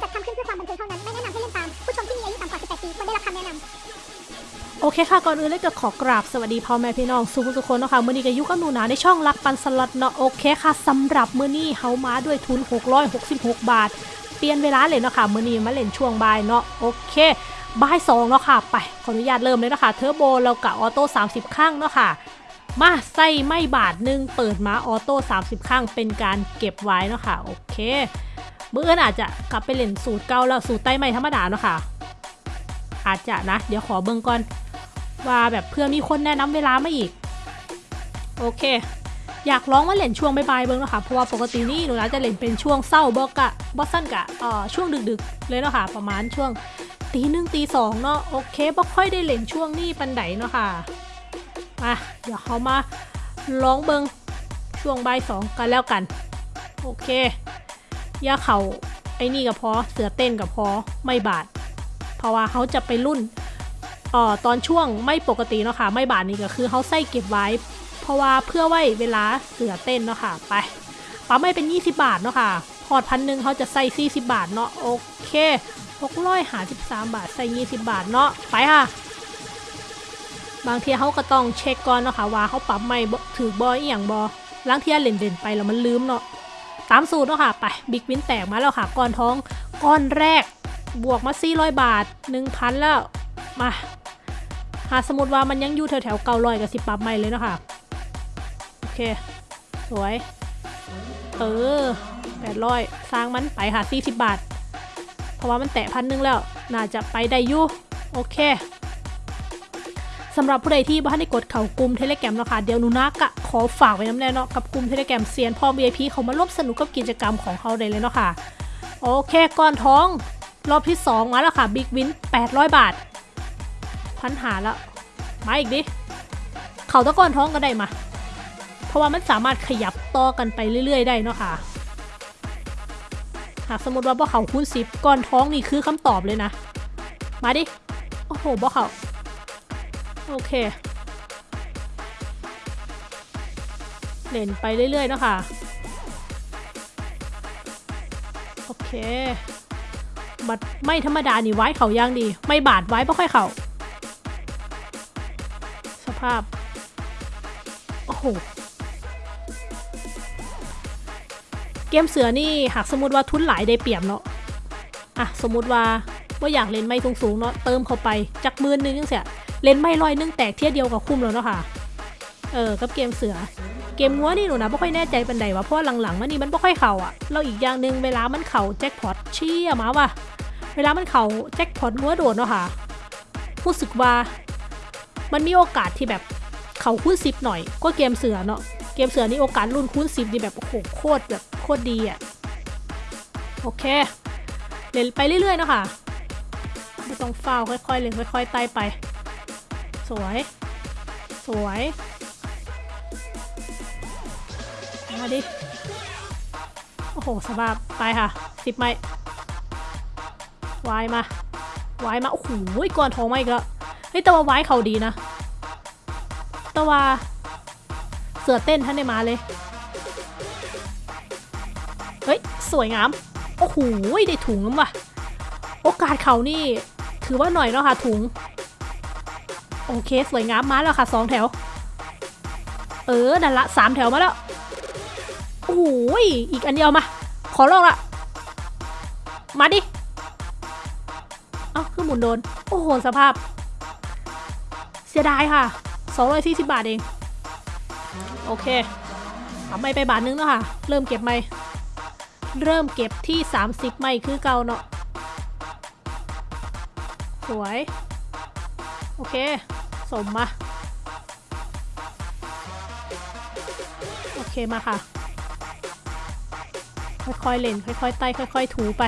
จัดทำขึ้นเพื่อความบันเทิงเท่านั้น ไม่แนะนำให้เล่นตาม ผู้ชมที่มีอายุต่ำกว่า 18 ปีควรได้รับคำแนะนำโอเคค่ะ ก่อนอื่นเลยก็ขอกราบสวัสดีพ่อแม่พี่น้องสุขทุกคนนะค่ะมื้อนี้ก็ยู่กับหนูนาในช่องรักปันสลัดเนาะโอเคค่ะสำหรับมื้อนี้เฮามาด้วยทุน 666 บาท เปลี่ยนเวลาเลยเนาะค่ะมื้อนี้มาเล่นช่วงบ่ายเนาะโอเคบ่ายสองเนาะค่ะไปขออนุญาตเริ่มเลยเนาะค่ะเทอร์โบแล้วกับออโต้30 ข้างเนาะค่ะมาใส่ไม่บาทหนึ่งเปิดมาออโต้30 ข้างเป็นการเก็บไว้เนาะค่ะโอเค มื้ออื่นอาจจะกลับไปเล่นสูตรเก่าแล้วสูตรใต้ไม่ธรรมดาเนาะค่ะ อาจจะนะ เดี๋ยวขอเบิ่งก่อนว่าแบบเพื่อมีคนแนะนำเวลามาอีก โอเค อยากร้องว่าเล่นช่วงบ่ายๆเบิ้งเนาะค่ะเพราะว่าปกตินี่หนูนะจะเล่นเป็นช่วงเศร้าบอกกะบอสซันกะเอ่อช่วงดึกๆ เลยเนาะค่ะ ประมาณช่วงตีหนึ่งตีสองเนาะโอเคบ่ค่อยได้เล่นช่วงนี้ปันไดเนาะค่ะมาเดี๋ยวเขามาร้องเบิงช่วงบ่ายสองกันแล้วกัน โอเค ย่าเขาไอ้นี่กับพอเสือเต้นกับพอไม่บาด เพราะว่าเขาจะไปรุ่นเอ่อตอนช่วงไม่ปกติเนาะค่ะไม่บาทนี้ก็คือเขาใส่เก็บไว้ เพราะว่าเพื่อไว้เวลาเสือเต้นเนาะค่ะไปปั๊มไม่เป็น 20 บาทเนาะค่ะพอร์ตพันหนึ่งเขาจะใส่40 บาทเนาะโอเค600หา13บาท ใส่ 20 บาทเนาะไปค่ะ บางทีเขาก็ต้องเช็คก่อนเนาะค่ะว่าเขาปรับไม่ถือบออีหยังบอล้างเทียเล่นเด่นไปแล้วมันลืมเนาะ ตามสูตรเนาะค่ะ ไปบิ๊กวินแตกมาแล้วค่ะ ก้อนท้องก้อนแรกบวกมา 400 บาท 1,000 แล้ว มาหาสมมติว่ามันยังอยู่แถวแถวเก้าร้อยกับสิบปับใหม่เลยเนาะคะโอเค สวย เออแปดร้อยสร้างมันไปค่ะสี่สิบบาท เพราะว่ามันแตะพันหนึ่งแล้ว น่าจะไปได้อยู่ โอเค สำหรับผู้ใดที่บ้านได้กดเข่ากลุ่มเทเลแกรมนะคะเดี๋ยวนูนักะขอฝากไว้น้ำแน่เนาะกับกลุ่มเทเลแกรมเซียนพ่อ VIP เขามาร่วมสนุกกับกิจกรรมของเขาได้เลยเนาะค่ะโอเคก่อนท้อง รอบที่ 2 มาแล้วค่ะบิ๊กวิน800 บาท พันหาล้วมาอีกดิเขาตะก้อนท้องก็ได้มา เพราะว่ามันสามารถขยับต่อกันไปเรื่อย ๆ ได้เนาะค่ะหากสมมติว่าบ่เขาคูณสิบก้อนท้องนี่คือคำตอบเลยนะ มาดิ โอ้โหบ่เขา โอเค เล่นไปเรื่อยๆเนาะค่ะ โอเค บัดไม่ธรรมดานี่ไว้เขาย่างดี ไม่บาดไว้ไม่ค่อยเขาสภาพ โอ้โห เกมเสือนี่หากสมมติว่าทุนหลายได้เปรียบเนาะ อะ สมมติว่าว่าอยากเล่นไม่สูงๆเนาะเติมเข้าไปจักมื่นหนึงยังเสีย เลนไม่ลอยนึ่งแตกเที่ยเดียวกับคุ้มแล้วเนาะค่ะเออกับเกมเสือ เกมงัวนี่หนูนะไม่ค่อยแน่ใจเป็นใดวะเพราะว่าหลังๆมันนี่มันไม่ค่อยเข่าอะเราอีกอย่างหนึ่งเวลามันเข่าแจ็คพอตเชี่ยมาว่ะเวลามันเข่าแจ็คพอตงัวโดดเนาะค่ะรู้สึกว่ามันมีโอกาสที่แบบเข่าคูณสิบหน่อย ก็เกมเสือเนาะเกมเสือนี่โอกาสรุ่นคูณสิบนี่แบบโอ้โหโคตรแบบโคตรดีอะโอเคเล่นไปเรื่อยๆเนาะค่ะไม่ต้องเฝ้าค่อยๆเล่นค่อยๆไต่ไป สวย สวย มาดิ โอ้โหสบายไปค่ะสิบไม้วายมาวายมา โอ้โหก่อนทองมาอีกแล้ว เฮ้ยต่ว่าวายเขาดีนะต่ว่าเสือเต้นท่านได้มาเลย เฮ้ย สวยงาม โอ้โหได้ถุงแล้วว่ะ โอกาสเขานี่ ถือว่าหน่อยเนาะค่ะถุง โอเค สวยงามมาแล้วค่ะสองแถว เออนั่นละสามแถวมาแล้ว โอ้ยอีกอันเดียวมา ขอลองละ มาดิ เอ้าคือหมุนโดน โอ้โห สภาพ เสียดายค่ะ240บาทเอง โอเคเอาไม่ไปบาทนึงแล้วค่ะ เริ่มเก็บไม่ เริ่มเก็บที่ 30 ไม่คือเก่าเนาะ สวย โอเค สมมา โอเคมาค่ะ ค่อยๆเล่น ค่อยๆไต่ค่อย ๆ ถูไป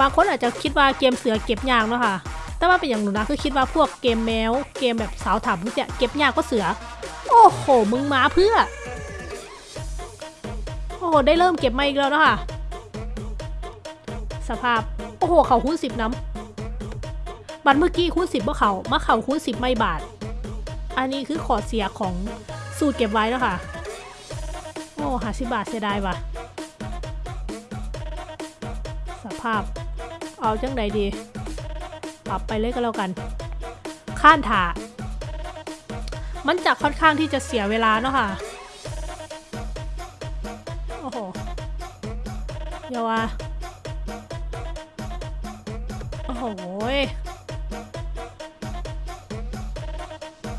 บางคนอาจจะคิดว่าเกมเสือเก็บยากเนาะค่ะ แต่ว่าเป็นอย่างหนูนะคือคิดว่าพวกเกมแมว เกมแบบสาวถามเนี้ยเก็บยากก็เสือ โอ้โห มึงมาเพื่อ โอ้โหได้เริ่มเก็บมาอีกแล้วเนาะค่ะ สภาพ โอ้โห เขาคูณสิบน้ำ บัตรเมื่อกี้คูณสิบว่าเขามาเขาคูณสิบไม่บาท อันนี้คือขอเสียของสูตรเก็บไว้แล้วค่ะ โอ้หาสิบาทเสียดายว่ะ สภาพ เอาจังใดดี ปรับไปเลยก็แล้วกัน ข้านถามันจะค่อนข้างที่จะเสียเวลาเนาะค่ะ โอ้โหเยวว่าโอ้โห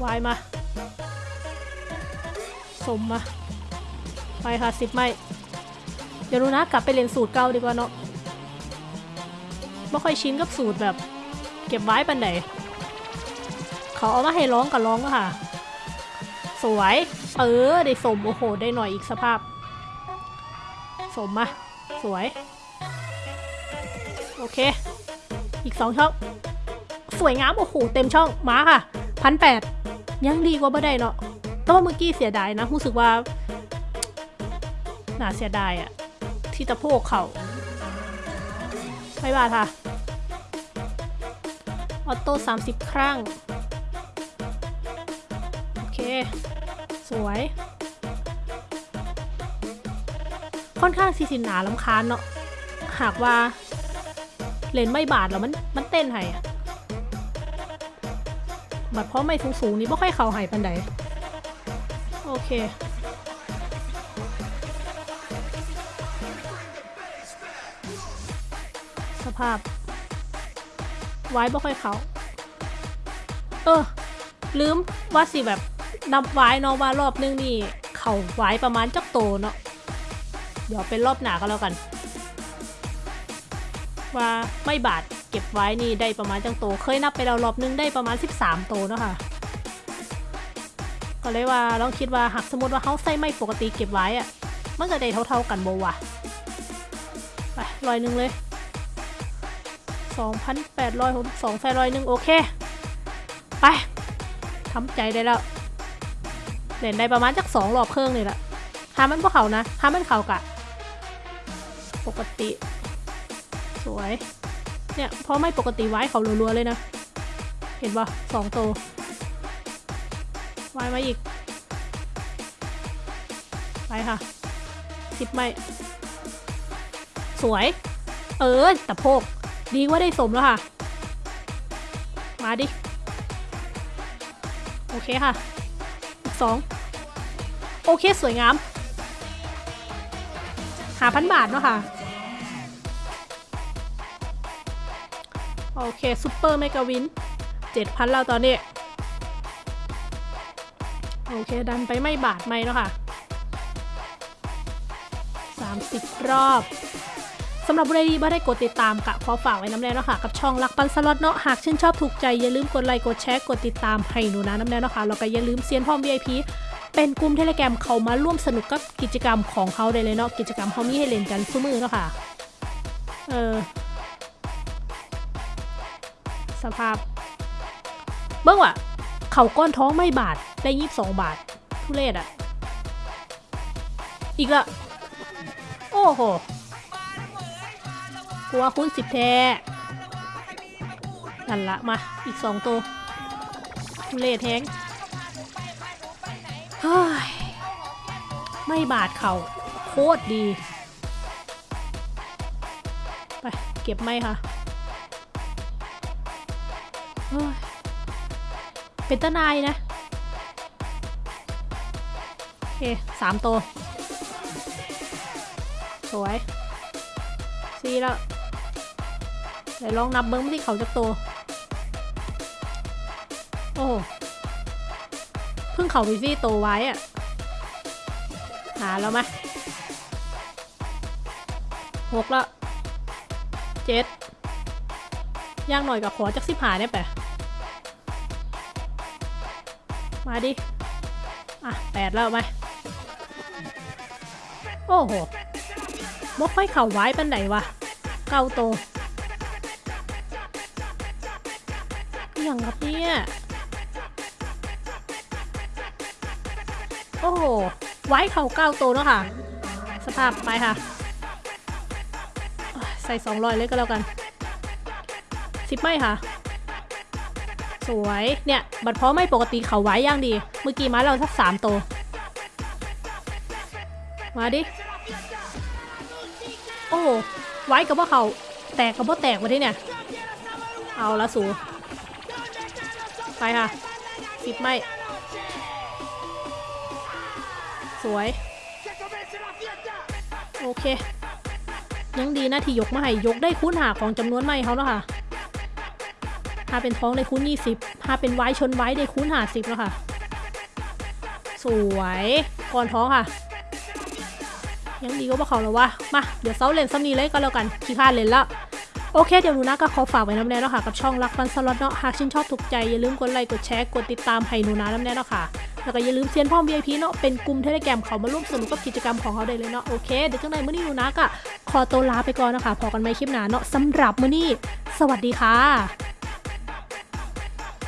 วายมาสมมา ไปค่ะสิบไม่ เดี๋ยวรู้นะกลับไปเรียนสูตรเก่าดีกว่าเนาะไม่ค่อยชินกับสูตรแบบ เก็บไว้ปันไหนเขาเอามาให้ร้องกับร้องค่ะ สวย เออ ได้สม โอ้โห ได้หน่อยอีกสภาพ สมมาสวย โอเค อีกสองช่อง สวยงาม โอ้โห เต็มช่อง มาค่ะพันแปด ยังดีกว่าบ่ได้เนาะแต่ว่าเมื่อกี้เสียดายนะรู้สึกว่าน่าเสียดายอะที่ตะโพกเขาไม่บาดค่ะ ออโต้30 ครั้ง โอเค สวย ค่อนข้างสีสินหนาลำคาญเนาะหากว่าเลนไม่บาดแล้วมันมันเต้นให้อะ บัดเพราะไม่สูงๆนี่ไม่ค่อยเข่าหายปันใดโอเคสภาพ ไว้บ่ค่อยเขา เออ ลืมว่าสิแบบนับไว้เนาะว่ารอบนึงนี่ เขาไว้ประมาณจักโตเนาะ เดี๋ยวเป็นรอบหนาก็แล้วกัน ว่าไม่บาด เก็บไว้นี่ได้ประมาณจังโต เคยนับไปแล้วรอบนึงได้ประมาณ 13 โตเนาะค่ะ ก็เลยว่าลองคิดว่าหากสมมติว่าเขาใส่ไม่ปกติเก็บไว้อะมันก็ได้เท่าๆกันโบวะไปลอยหนึ่งเลย 2,862ใส่ร้อยหนึ่งโอเค ไปทำใจได้แล้วเล่นได้ประมาณจักสองรอบเครื่องเลยละหามันพวกเขานะหามันเขากะ ปกติ สวย เนี่ยเพราะไม่ปกติไว้เขารัวๆเลยนะ เห็นปะสองโตวไว้มาอีก ไปค่ะสิบไม่ สวย เออตะโพก ดีว่าได้สมแล้วค่ะ มาดิ โอเคค่ะ อีกสองโอเค สวยงามหาพันบาทเนาะค่ะ โอเค Super Mega Win เจ็ดพันแล้วตอนนี้ โอเค ดันไปไม่บาทไม่เนาะค่ะ 30 รอบสำหรับผู้ใดที่บ่ได้กดติดตามกะขอฝากไว้น้ำแน่เนาะค่ะ กับช่องรักปันสล็อตเนาะหากชื่นชอบถูกใจ อย่าลืมกดไลค์กดแชร์กดติดตามให้หนูนะน้ำแน่เนาะค่ะแล้วก็อย่าลืมเซียนพร้อม VIP เป็นกลุ่มเทเลแกรมเขามาร่วมสนุกกับกิจกรรมของเขาได้เลยเนาะกิจกรรมเขามีให้เล่นกันทุกมือเนาะค่ะเออ สภาพ เบิ้งว่ะเข่าก้อนท้องไม่บาทได้ยี่สิบสองบาท ทุเรศอะ อีกละ โอ้โหกลัวคุณสิบแท้นั่นละมา อีกสองตัวทุเรศแทงเฮ้ยไม่บาดเขาโคตรดี ไป เก็บไม่ค่ะ เป็นตนายนะ โอเคสามตัว สวยสี่แล้วเดี๋ยวลองนับเบิ้งที่เขาจะโตวโอ้เพิ่งเขาไปซี่โตวไว้อะหาแล้วไหมหกแล้วเจ็ด ย่างหน่อยกับขอจักสิบหาเนี่ยไปะมาดิ อะแปดแล้วไหมโอ้โหบ่ค่อยเข่าไว้ปันไหนวะ เก้าโตวอย่างครับเนี่ยโอ้โห ไว้เข่าเก้าโตวเนาะค่ะ สภาพไปค่ะ ใส่สองรอยเลยก็แล้วกัน สิบไม่ค่ะ สวยเนี่ย บัดเพราะไม่ปกติเขาไว้ย่างดี เมื่อกี้มาเราสักสามตัว มาดิ โอ้ไว้กับว่าเขาแตกกับบ่แตกวะที่เนี่ย เอาละสู ไปค่ะสิบไม่ สวย โอเคยังดีนะที่ยกมาให้ยกได้คูณหาของจำนวนไม่เขาแล้วค่ะ ถ้าเป็นท้องได้คูณ20ถ้าเป็นไว้ชนไว้ได้คูณหาสิบแล้วค่ะ สวยก้อนทองค่ะ ยังดีก็บ่เขาแล้ววะมาเดี๋ยวเซาเล่นซ้ำนี้เลยก็แล้วกันขี้พลาดเล่นแล้วโอเค เดี๋ยวหนูนะก็ขอฝากไว้น้ำแน่เนาะค่ะกับช่องรักฟันสล็อตเนาะหากชื่นชอบถูกใจ อย่าลืมกดไลค์กดแชร์กดติดตามให้หนูนะน้ำแน่เนาะค่ะ แล้วก็อย่าลืมเซียนพ่อ VIP เนาะเป็นกลุ่มเทเลแกรมเขามาร่วมสนุกกับกิจกรรมของเขาได้เลยเนาะโอเค เดี๋ยวจังไหนมื้อนี้หนูนะก็ขอตัวลาไปก่อนนะคะพบกันใหม่คลิปหน้าเนาะสำหรับมื้อนี้ สวัสดีค่ะ